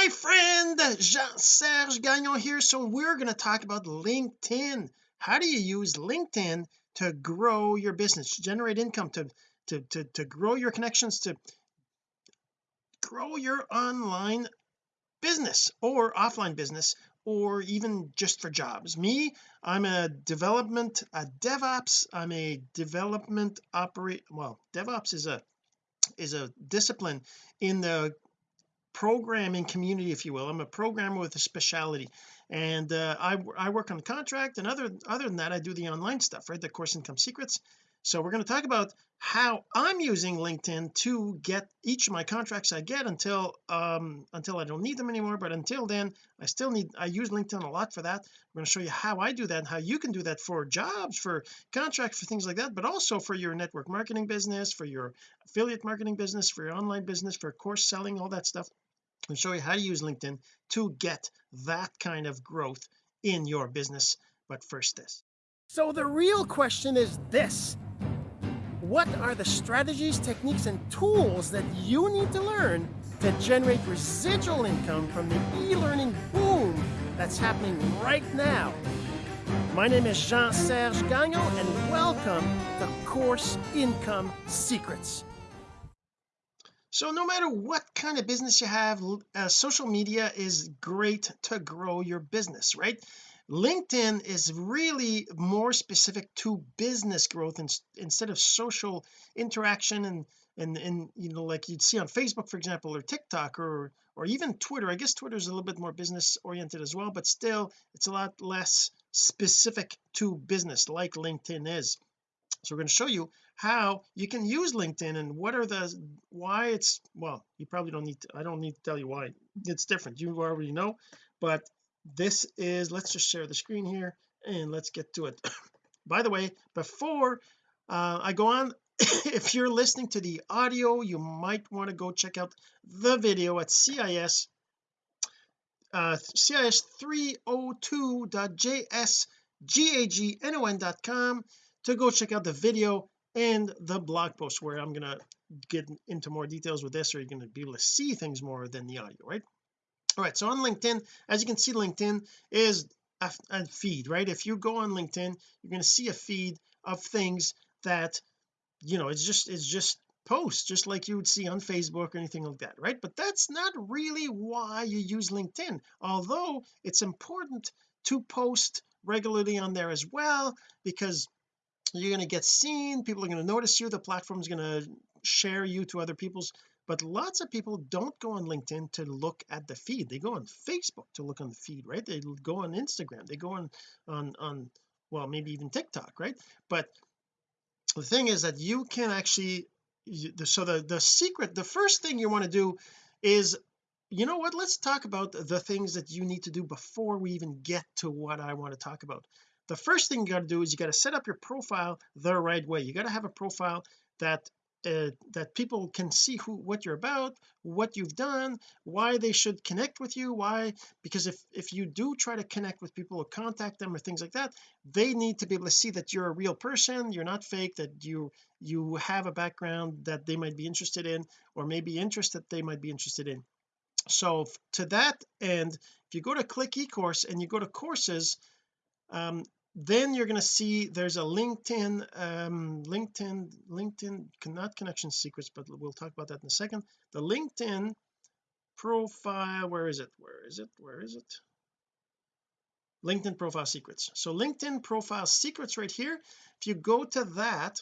my friend Jean-Serge Gagnon here. So we're going to talk about LinkedIn. How do you use LinkedIn to grow your business to generate income to to to, to grow your connections to grow your online business or offline business or even just for jobs? Me I'm a development a DevOps I'm a development operate well DevOps is a is a discipline in the programming community if you will. I'm a programmer with a specialty. And uh, I, I work on contract and other other than that I do the online stuff right? The course income secrets so we're going to talk about how I'm using LinkedIn to get each of my contracts I get until um until I don't need them anymore but until then I still need I use LinkedIn a lot for that. I'm going to show you how I do that and how you can do that for jobs for contracts for things like that but also for your network marketing business for your affiliate marketing business for your online business for course selling all that stuff. And show you how to use LinkedIn to get that kind of growth in your business. But first this. So the real question is this what are the strategies, techniques, and tools that you need to learn to generate residual income from the e-learning boom that's happening right now? My name is Jean-Serge Gagnon, and welcome to Course Income Secrets. So no matter what kind of business you have, uh, social media is great to grow your business, right? LinkedIn is really more specific to business growth in, instead of social interaction and and and you know like you'd see on Facebook for example or TikTok or or even Twitter. I guess Twitter is a little bit more business oriented as well but still it's a lot less specific to business like LinkedIn is. So we're going to show you how you can use LinkedIn and what are the why it's well you probably don't need to I don't need to tell you why. It's different. You already know but this is let's just share the screen here and let's get to it. By the way before uh, I go on if you're listening to the audio you might want to go check out the video at CIS uh, cis302.jsgagnon.com to go check out the video and the blog post where I'm gonna get into more details with this or you're going to be able to see things more than the audio right all right so on LinkedIn as you can see LinkedIn is a, a feed right? If you go on LinkedIn you're going to see a feed of things that you know it's just it's just posts just like you would see on Facebook or anything like that right? But that's not really why you use LinkedIn although it's important to post regularly on there as well because you're going to get seen people are going to notice you the platform is going to share you to other people's but lots of people don't go on LinkedIn to look at the feed. They go on Facebook to look on the feed right? They go on Instagram. They go on on on well maybe even TikTok right? But the thing is that you can actually so the the secret the first thing you want to do is you know what? Let's talk about the things that you need to do before we even get to what I want to talk about. The first thing you got to do is you got to set up your profile the right way. You got to have a profile that uh, that people can see who what you're about what you've done why they should connect with you why because if if you do try to connect with people or contact them or things like that they need to be able to see that you're a real person you're not fake that you you have a background that they might be interested in or maybe interest that they might be interested in. So to that end if you go to click ecourse and you go to courses um, then you're going to see there's a LinkedIn um LinkedIn LinkedIn not connection secrets but we'll talk about that in a second. The LinkedIn profile where is it? Where is it? Where is it? LinkedIn profile secrets. So LinkedIn profile secrets right here. If you go to that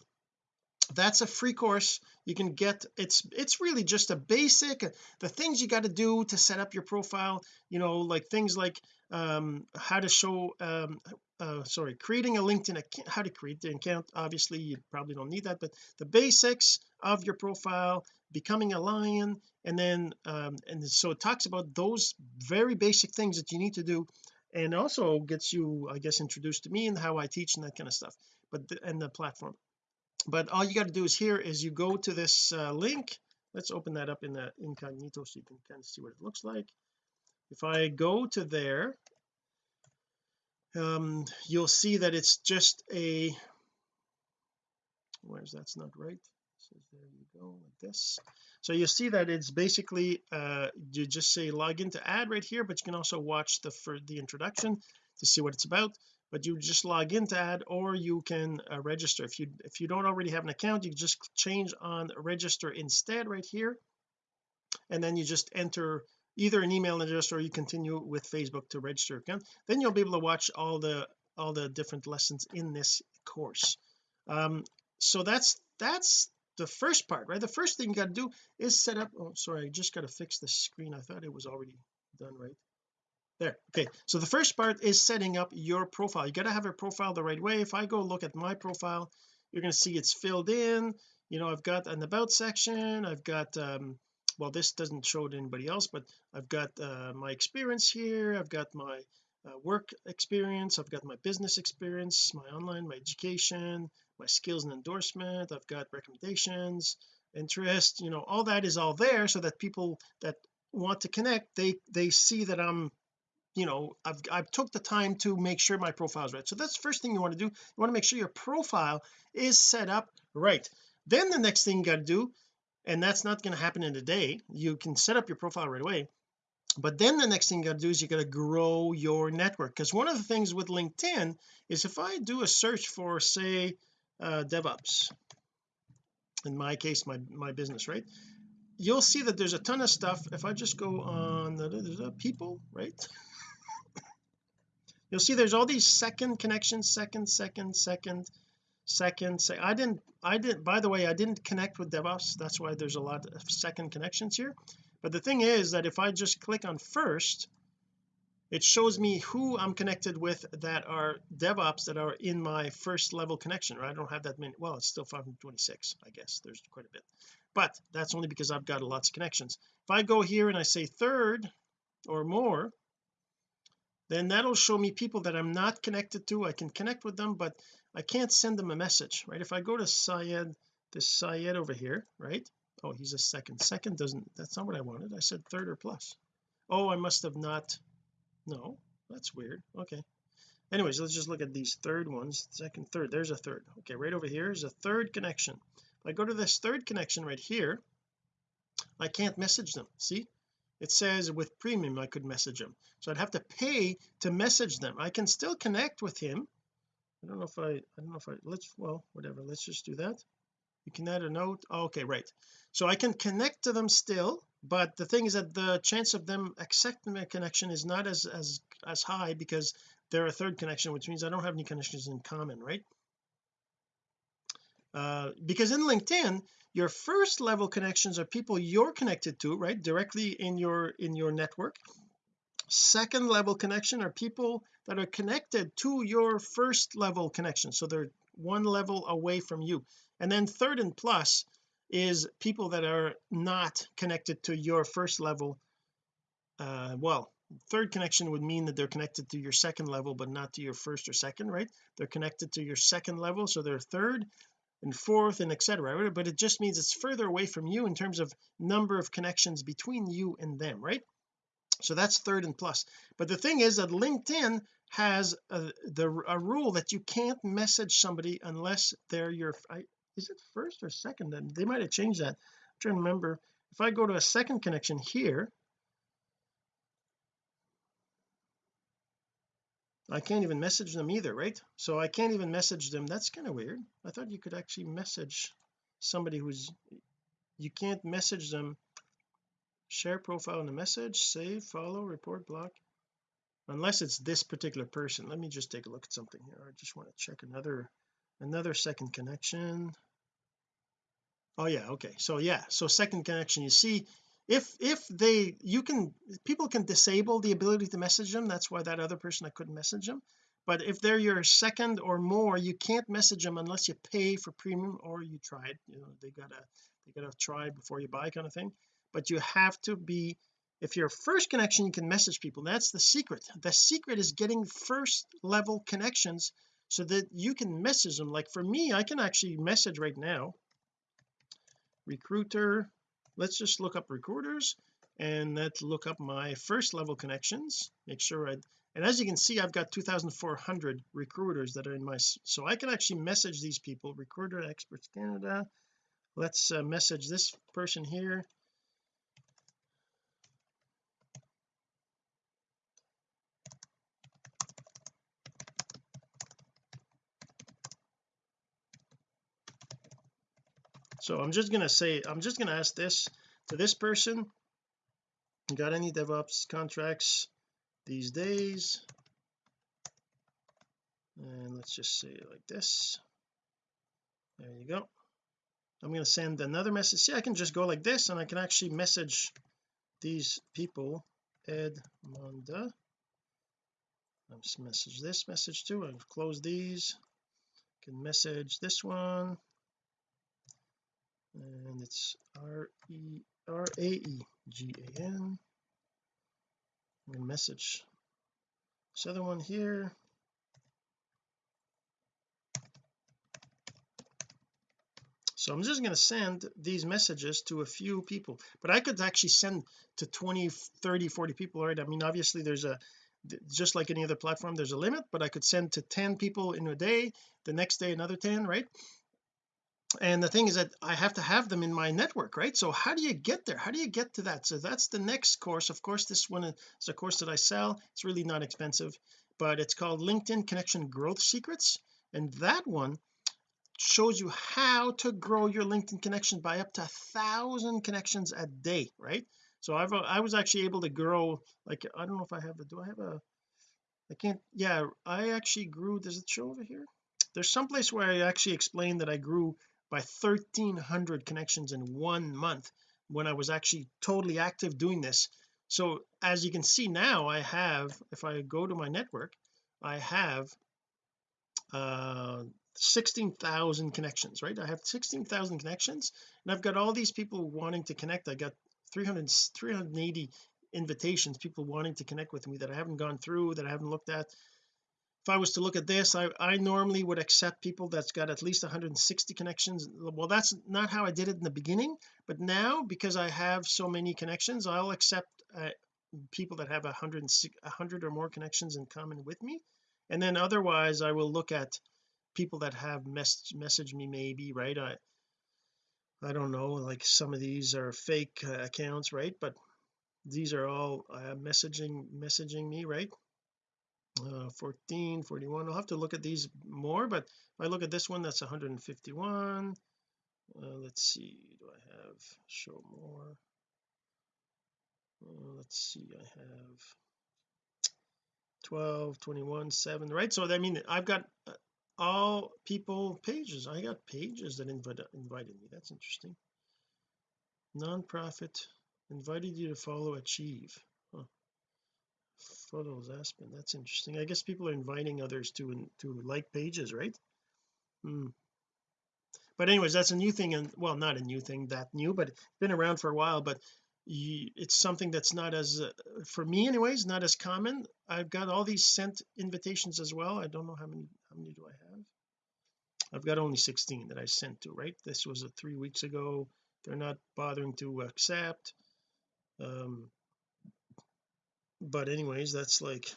that's a free course. You can get it's it's really just a basic the things you got to do to set up your profile you know like things like um how to show um uh sorry creating a LinkedIn account how to create the account obviously you probably don't need that but the basics of your profile becoming a lion and then um and so it talks about those very basic things that you need to do and also gets you I guess introduced to me and how I teach and that kind of stuff but the, and the platform. But all you got to do is here is you go to this uh, link. Let's open that up in the incognito so you can kind of see what it looks like. If I go to there um you'll see that it's just a where's that's not right. So there you go like this. So you see that it's basically uh you just say log into ad right here but you can also watch the for the introduction to see what it's about. But you just log in to ad or you can uh, register. If you if you don't already have an account you just change on register instead right here. And then you just enter either an email address or you continue with Facebook to register account then you'll be able to watch all the all the different lessons in this course. Um so that's that's the first part right? The first thing you got to do is set up oh sorry I just got to fix the screen. I thought it was already done right? There okay. So the first part is setting up your profile. You got to have a profile the right way. If I go look at my profile you're going to see it's filled in. You know I've got an about section. I've got um well this doesn't show to anybody else but I've got uh, my experience here I've got my uh, work experience I've got my business experience my online my education my skills and endorsement I've got recommendations interest you know all that is all there so that people that want to connect they they see that I'm you know I've I've took the time to make sure my profile is right. So that's first thing you want to do you want to make sure your profile is set up right. Then the next thing you got to do and that's not going to happen in a day. You can set up your profile right away. But then the next thing you got to do is you got to grow your network. Because one of the things with LinkedIn is if I do a search for say uh, DevOps in my case my my business right you'll see that there's a ton of stuff. If I just go on the, the, the people right you'll see there's all these second connections second second second second say I didn't I didn't by the way I didn't connect with DevOps. That's why there's a lot of second connections here. But the thing is that if I just click on first it shows me who I'm connected with that are DevOps that are in my first level connection right? I don't have that many well it's still 526 I guess. There's quite a bit. But that's only because I've got lots of connections. If I go here and I say third or more then that'll show me people that I'm not connected to. I can connect with them but I can't send them a message right? If I go to Syed this Syed over here right? Oh he's a second. Second doesn't that's not what I wanted. I said third or plus. Oh I must have not no that's weird. Okay. Anyways let's just look at these third ones. Second third. There's a third. Okay right over here is a third connection. If I go to this third connection right here I can't message them. See? It says with premium I could message him so I'd have to pay to message them. I can still connect with him I don't know if I I don't know if I let's well whatever let's just do that. You can add a note. Oh, okay right. So I can connect to them still but the thing is that the chance of them accepting a connection is not as as as high because they're a third connection which means I don't have any connections in common right? Uh, because in LinkedIn your first level connections are people you're connected to right directly in your in your network second level connection are people that are connected to your first level connection. So they're one level away from you. And then third and plus is people that are not connected to your first level. Uh well third connection would mean that they're connected to your second level but not to your first or second right? They're connected to your second level so they're third and fourth and etc but it just means it's further away from you in terms of number of connections between you and them right so that's third and plus. But the thing is that LinkedIn has a, the a rule that you can't message somebody unless they're your I, is it first or second? Then they might have changed that. I'm trying to remember. If I go to a second connection here I can't even message them either right? So I can't even message them. That's kind of weird. I thought you could actually message somebody who's you can't message them share profile in a message save follow report block. Unless it's this particular person. Let me just take a look at something here. I just want to check another another second connection. Oh yeah okay. So yeah so second connection you see if if they you can people can disable the ability to message them. That's why that other person I couldn't message them. But if they're your second or more you can't message them unless you pay for premium or you try it you know they gotta they gotta try before you buy kind of thing but you have to be if you're first connection you can message people. That's the secret. The secret is getting first level connections so that you can message them. Like for me I can actually message right now. Recruiter let's just look up recruiters and let's look up my first level connections. Make sure I and as you can see I've got 2400 recruiters that are in my so I can actually message these people. Recruiter experts Canada. Let's uh, message this person here so I'm just gonna say I'm just gonna ask this to this person. Got any DevOps contracts these days? And let's just say like this. There you go. I'm going to send another message. See I can just go like this and I can actually message these people. Edmonda let's message this message too. I've closed these. Can message this one and it's R E R A E G A N. And message this other one here. So I'm just going to send these messages to a few people but I could actually send to 20 30 40 people right? I mean obviously there's a just like any other platform there's a limit but I could send to 10 people in a day the next day another 10 right and the thing is that I have to have them in my network right? So how do you get there? How do you get to that? So that's the next course. Of course this one is a course that I sell. It's really not expensive but it's called LinkedIn connection growth secrets. And that one shows you how to grow your LinkedIn connection by up to a thousand connections a day right? So I've uh, I was actually able to grow like I don't know if I have a do I have a I can't yeah I actually grew does it show over here. There's some place where I actually explained that I grew by 1300 connections in one month when I was actually totally active doing this. So as you can see now I have if I go to my network I have uh 16,000 connections right? I have 16,000 connections and I've got all these people wanting to connect. I got 300 380 invitations people wanting to connect with me that I haven't gone through that I haven't looked at if I was to look at this I, I normally would accept people that's got at least 160 connections. Well that's not how I did it in the beginning but now because I have so many connections I'll accept uh, people that have 100 100 or more connections in common with me. And then otherwise I will look at people that have mess message me maybe right? I I don't know like some of these are fake uh, accounts right? But these are all uh, messaging messaging me right uh, 14 41 I'll have to look at these more but if I look at this one that's 151 uh, let's see do I have show more? Uh, let's see I have 12 21 7 right? So I mean I've got uh, all people pages. I got pages that invite, invited me. That's interesting. Non-profit invited you to follow achieve photos Aspen that's interesting. I guess people are inviting others to to like pages right? Hmm. but anyways that's a new thing and well not a new thing that new but it's been around for a while but it's something that's not as uh, for me anyways not as common. I've got all these sent invitations as well. I don't know how many how many do I have? I've got only 16 that I sent to right? This was a three weeks ago. They're not bothering to accept. Um but anyways that's like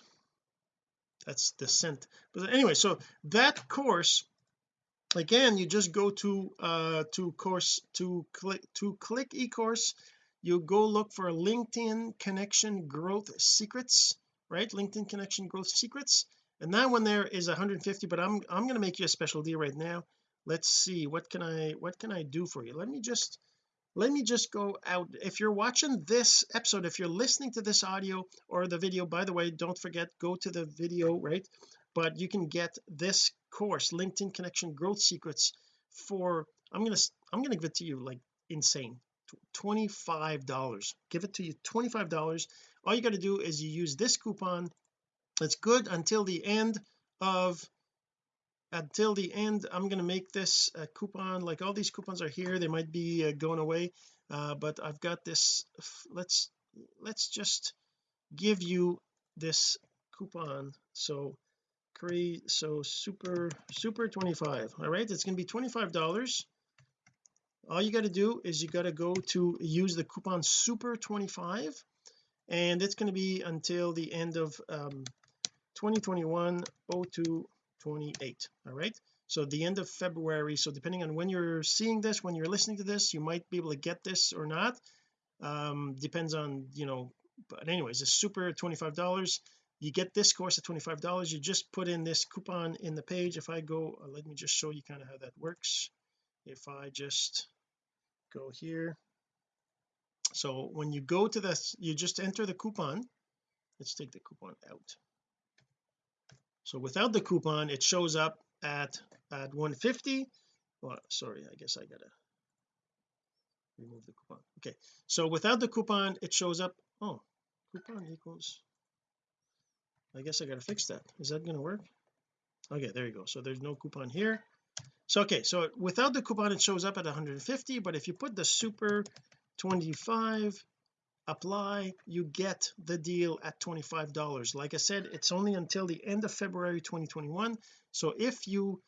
that's the scent. But anyway so that course again you just go to uh to course to click to click e-course. You go look for LinkedIn connection growth secrets right? LinkedIn connection growth secrets. And that one there is 150 but I'm I'm going to make you a special deal right now. Let's see what can I what can I do for you? Let me just let me just go out. If you're watching this episode if you're listening to this audio or the video by the way don't forget go to the video right? But you can get this course LinkedIn connection growth secrets for I'm gonna I'm gonna give it to you like insane. 25 dollars. Give it to you 25 dollars. All you got to do is you use this coupon. It's good until the end of until the end I'm going to make this a coupon like all these coupons are here they might be uh, going away uh, but I've got this let's let's just give you this coupon. So create so super super 25 all right? It's going to be 25 dollars. All you got to do is you got to go to use the coupon super 25 and it's going to be until the end of um 2021 02 28 all right? So the end of February so depending on when you're seeing this when you're listening to this you might be able to get this or not. Um depends on you know but anyways it's super $25 you get this course at $25 you just put in this coupon in the page. If I go uh, let me just show you kind of how that works. If I just go here. So when you go to this you just enter the coupon. Let's take the coupon out so without the coupon it shows up at at 150 well sorry I guess I gotta remove the coupon. Okay so without the coupon it shows up oh coupon equals I guess I gotta fix that. Is that to work? Okay there you go. So there's no coupon here. So okay so without the coupon it shows up at 150 but if you put the super 25 apply you get the deal at $25 like I said it's only until the end of February 2021 so if you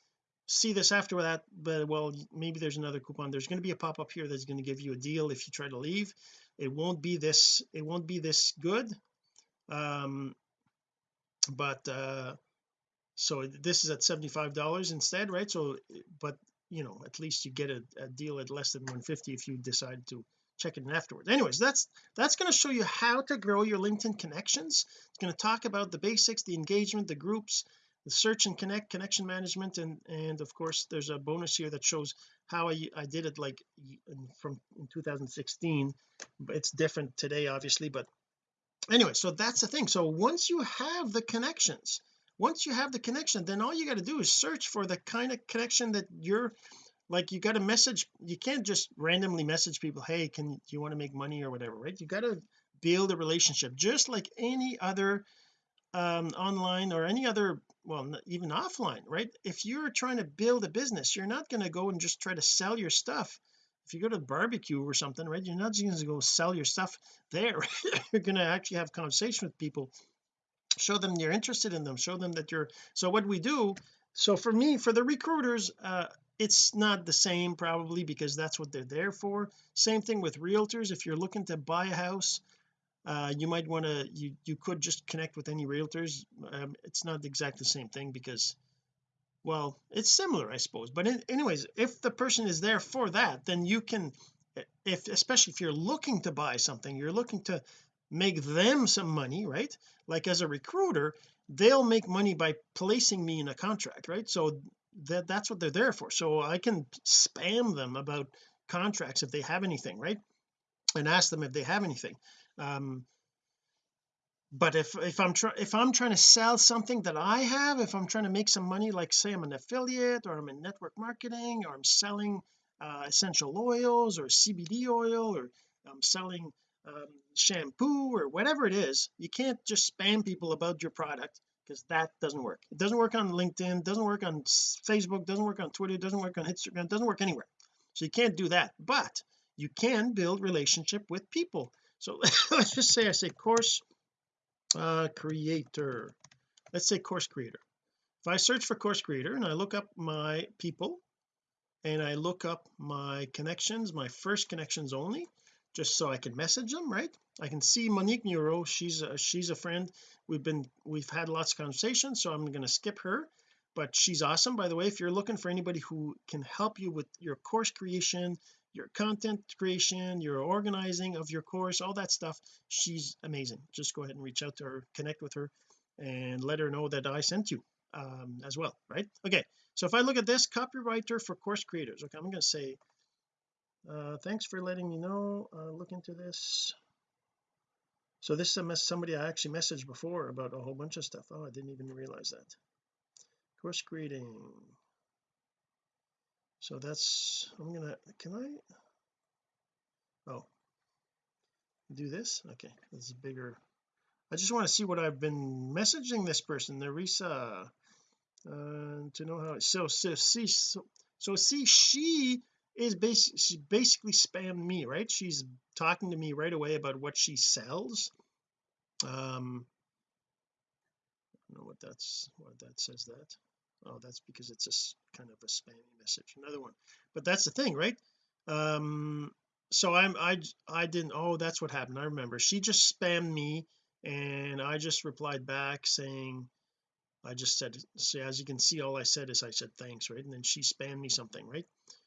see this after that but well maybe there's another coupon. There's going to be a pop-up here that's going to give you a deal if you try to leave. It won't be this it won't be this good um but uh so this is at $75 instead right? So but you know at least you get a, a deal at less than 150 if you decide to check it in afterwards. Anyways that's that's going to show you how to grow your LinkedIn connections. It's going to talk about the basics the engagement the groups the search and connect connection management and and of course there's a bonus here that shows how I, I did it like from in 2016 but it's different today obviously but anyway so that's the thing. So once you have the connections once you have the connection then all you got to do is search for the kind of connection that you're like you got to message you can't just randomly message people hey can do you want to make money or whatever right? You got to build a relationship just like any other um online or any other well even offline right? If you're trying to build a business you're not going to go and just try to sell your stuff. If you go to barbecue or something right you're not just going to go sell your stuff there you're going to actually have conversation with people show them you're interested in them show them that you're so what we do so for me for the recruiters uh it's not the same probably because that's what they're there for. Same thing with realtors. If you're looking to buy a house uh you might want to you you could just connect with any realtors. Um, it's not exactly the same thing because well it's similar I suppose. But in, anyways if the person is there for that then you can if especially if you're looking to buy something you're looking to make them some money right? Like as a recruiter they'll make money by placing me in a contract right? So that that's what they're there for. So I can spam them about contracts if they have anything right? And ask them if they have anything. Um but if if I'm trying if I'm trying to sell something that I have if I'm trying to make some money like say I'm an affiliate or I'm in network marketing or I'm selling uh, essential oils or CBD oil or I'm selling um, shampoo or whatever it is you can't just spam people about your product because that doesn't work. It doesn't work on LinkedIn doesn't work on Facebook doesn't work on Twitter doesn't work on Instagram doesn't work anywhere. So you can't do that but you can build relationship with people. So let's just say I say course uh creator. Let's say course creator. If I search for course creator and I look up my people and I look up my connections my first connections only just so I can message them right? I can see Monique Neuro she's a, she's a friend. We've been we've had lots of conversations so I'm going to skip her. But she's awesome by the way. If you're looking for anybody who can help you with your course creation your content creation your organizing of your course all that stuff she's amazing. Just go ahead and reach out to her connect with her and let her know that I sent you um, as well right? Okay so if I look at this copywriter for course creators. Okay I'm going to say uh, thanks for letting me know uh, look into this. So this is somebody I actually messaged before about a whole bunch of stuff. Oh I didn't even realize that. Course creating so that's I'm gonna can I? Oh. Do this? Okay this is bigger. I just want to see what I've been messaging this person Narisa uh, to know how so so see so, so see she is basically she basically spammed me right? She's talking to me right away about what she sells. Um I don't know what that's what that says that. Oh that's because it's a kind of a spammy message another one. But that's the thing right? Um so I'm I I didn't oh that's what happened I remember. She just spammed me and I just replied back saying I just said so as you can see all I said is I said thanks right? And then she spammed me something right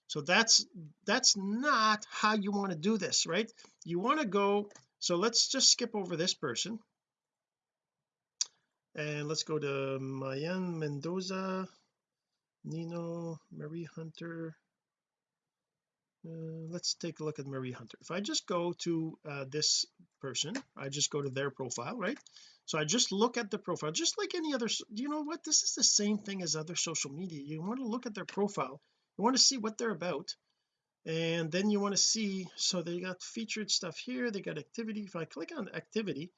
so that's that's not how you want to do this right? You want to go so let's just skip over this person. And let's go to Mayan Mendoza Nino Marie Hunter. Uh, let's take a look at Marie Hunter. If I just go to uh, this person I just go to their profile right? So I just look at the profile just like any other you know what? This is the same thing as other social media. You want to look at their profile you want to see what they're about and then you want to see so they got featured stuff here they got activity if I click on activity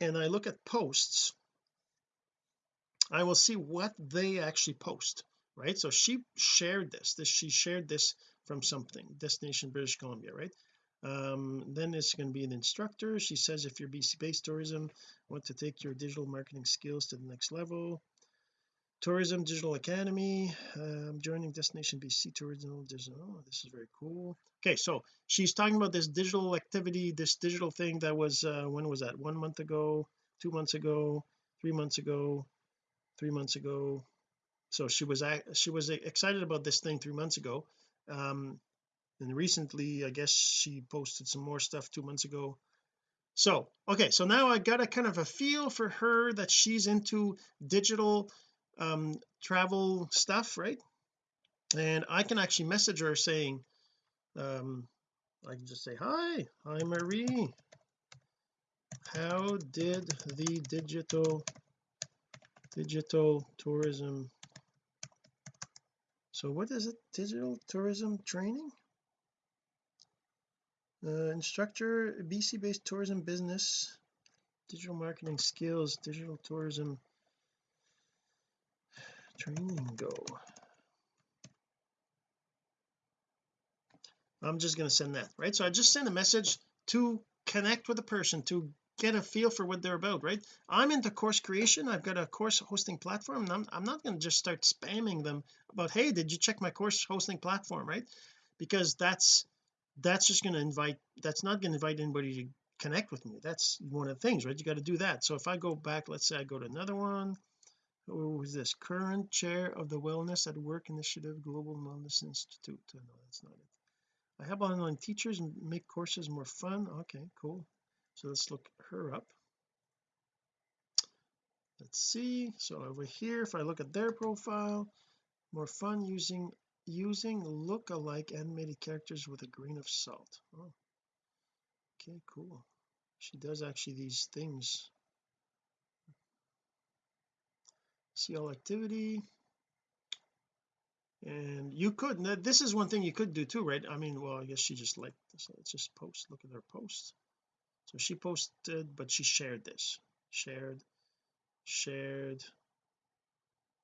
and I look at posts I will see what they actually post right? So she shared this this she shared this from something destination British Columbia right? Um, then it's going to be an instructor she says if you're BC based tourism want to take your digital marketing skills to the next level tourism digital academy. Um, joining destination BC tourism digital. Oh, this is very cool. Okay so she's talking about this digital activity this digital thing that was uh, when was that? One month ago two months ago three months ago three months ago. So she was she was excited about this thing three months ago. Um and recently I guess she posted some more stuff two months ago. So okay so now I got a kind of a feel for her that she's into digital um travel stuff right? And I can actually message her saying um I can just say hi hi Marie. How did the digital digital tourism so what is it? Digital tourism training? Uh, instructor BC based tourism business digital marketing skills digital tourism training go I'm just going to send that right? So I just send a message to connect with a person to get a feel for what they're about right? I'm into course creation. I've got a course hosting platform and I'm, I'm not going to just start spamming them about hey did you check my course hosting platform? Right? Because that's that's just going to invite that's not going to invite anybody to connect with me. That's one of the things right? You got to do that. So if I go back let's say I go to another one who is this current chair of the wellness at work initiative global wellness institute? Uh, no that's not it. I have online teachers make courses more fun. Okay cool. So let's look her up. Let's see. So over here if I look at their profile more fun using using look-alike animated characters with a grain of salt. Oh. Okay cool. She does actually these things see all activity and you could this is one thing you could do too right? I mean well I guess she just liked this let's just post look at her post so she posted but she shared this. Shared shared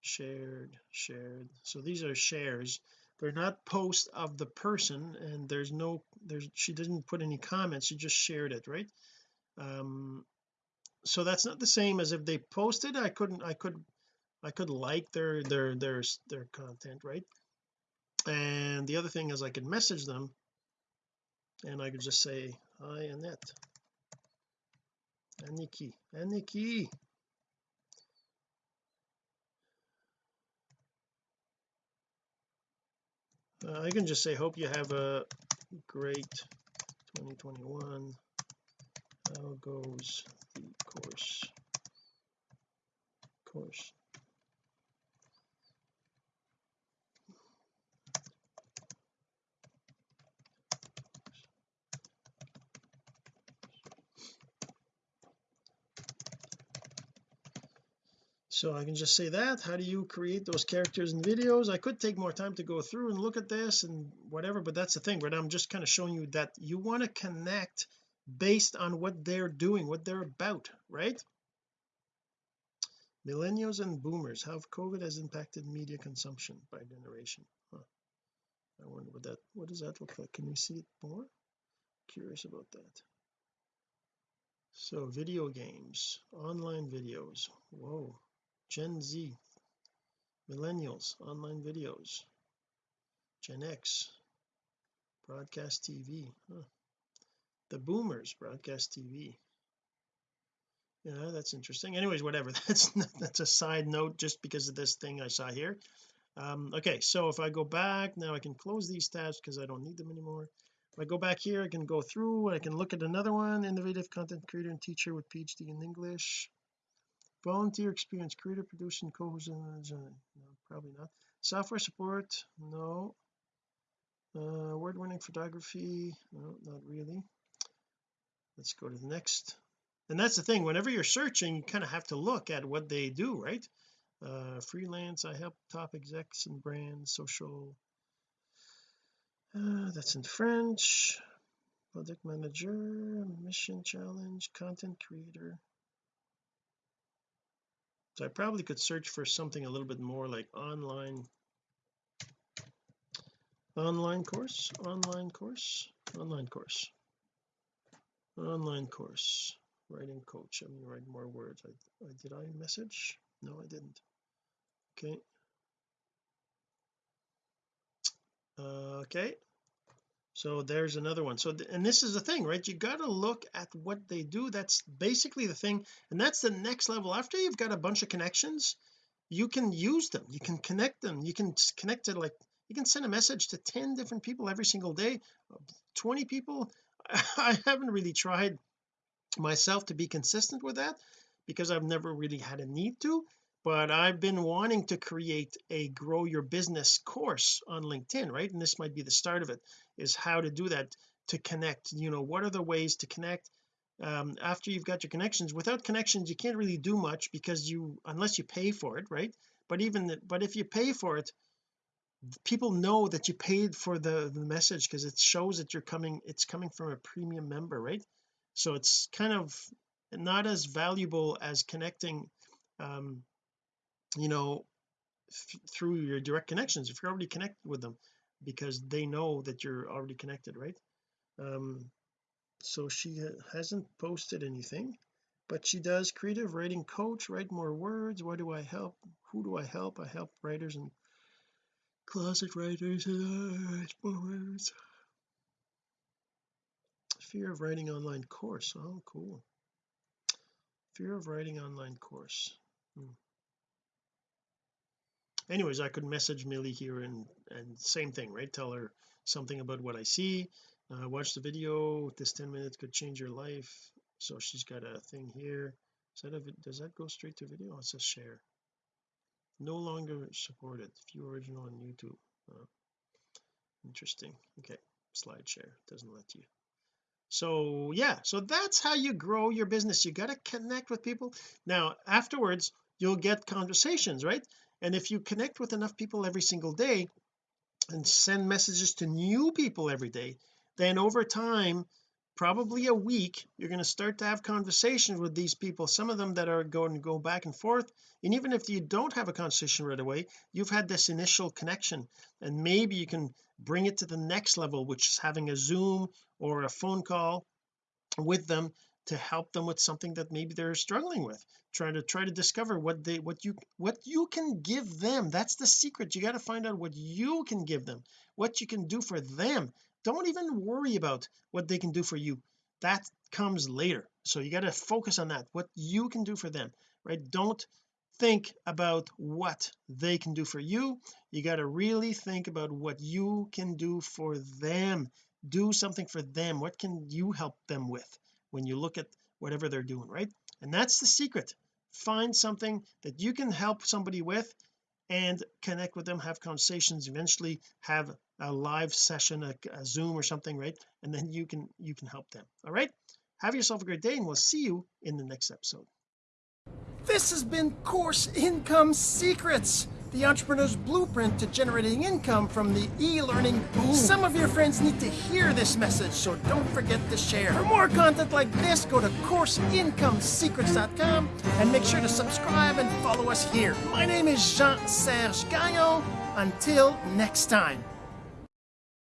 shared shared. So these are shares. They're not posts of the person and there's no there's she didn't put any comments she just shared it right? Um so that's not the same as if they posted I couldn't I could I could like their their their their content right? And the other thing is I could message them and I could just say hi Annette. Aniki Aniki uh, I can just say hope you have a great 2021 how goes the course? Course so I can just say that. How do you create those characters and videos? I could take more time to go through and look at this and whatever but that's the thing right? I'm just kind of showing you that you want to connect based on what they're doing what they're about right? Millennials and boomers how COVID has impacted media consumption by generation? Huh. I wonder what that what does that look like? Can you see it more? Curious about that. So video games online videos whoa Gen Z millennials online videos Gen X broadcast TV huh. the boomers broadcast TV yeah that's interesting. Anyways whatever. That's that's a side note just because of this thing I saw here. Um okay so if I go back now I can close these tabs because I don't need them anymore. If I go back here I can go through I can look at another one innovative content creator and teacher with PhD in English volunteer experience creator producing co-host no, probably not. Software support? No. Uh award-winning photography? No not really. Let's go to the next. And that's the thing whenever you're searching you kind of have to look at what they do right? Uh freelance I help top execs and brands social. Uh, that's in French. Project manager mission challenge content creator so I probably could search for something a little bit more like online online course online course online course online course writing coach. I'm gonna write more words. I, I did I message? No I didn't. Okay. Uh, okay so there's another one. So and this is the thing right? You got to look at what they do. That's basically the thing and that's the next level. After you've got a bunch of connections you can use them. You can connect them. You can connect to like you can send a message to 10 different people every single day. 20 people? I haven't really tried myself to be consistent with that because I've never really had a need to but I've been wanting to create a grow your business course on LinkedIn right? And this might be the start of it is how to do that to connect you know what are the ways to connect um, after you've got your connections. Without connections you can't really do much because you unless you pay for it right? But even but if you pay for it people know that you paid for the the message because it shows that you're coming it's coming from a premium member right? So it's kind of not as valuable as connecting um you know through your direct connections if you're already connected with them because they know that you're already connected right? Um so she hasn't posted anything but she does creative writing coach write more words. Why do I help? Who do I help? I help writers and closet writers. Uh, more words. Fear of writing online course. Oh cool. Fear of writing online course. Hmm anyways I could message Millie here and and same thing right? Tell her something about what I see. Uh, watch the video. This 10 minutes could change your life. So she's got a thing here. Is that a, does that go straight to video? Oh, it says share. No longer supported. View original on YouTube. Interesting. Okay. Slide share. Doesn't let you. So yeah. So that's how you grow your business. You got to connect with people. Now afterwards you'll get conversations right and if you connect with enough people every single day and send messages to new people every day then over time probably a week you're going to start to have conversations with these people some of them that are going to go back and forth. And even if you don't have a conversation right away you've had this initial connection. And maybe you can bring it to the next level which is having a zoom or a phone call with them to help them with something that maybe they're struggling with trying to try to discover what they what you what you can give them. That's the secret. You got to find out what you can give them what you can do for them. Don't even worry about what they can do for you. That comes later. So you got to focus on that what you can do for them right? Don't think about what they can do for you. You got to really think about what you can do for them. Do something for them. What can you help them with when you look at whatever they're doing right? And that's the secret. Find something that you can help somebody with and connect with them have conversations eventually have a live session a, a zoom or something right? And then you can you can help them all right? Have yourself a great day and we'll see you in the next episode. This has been course income secrets the entrepreneur's blueprint to generating income from the e-learning boom. Some of your friends need to hear this message, so don't forget to share. For more content like this, go to CourseIncomeSecrets.com and make sure to subscribe and follow us here. My name is Jean-Serge Gagnon. Until next time.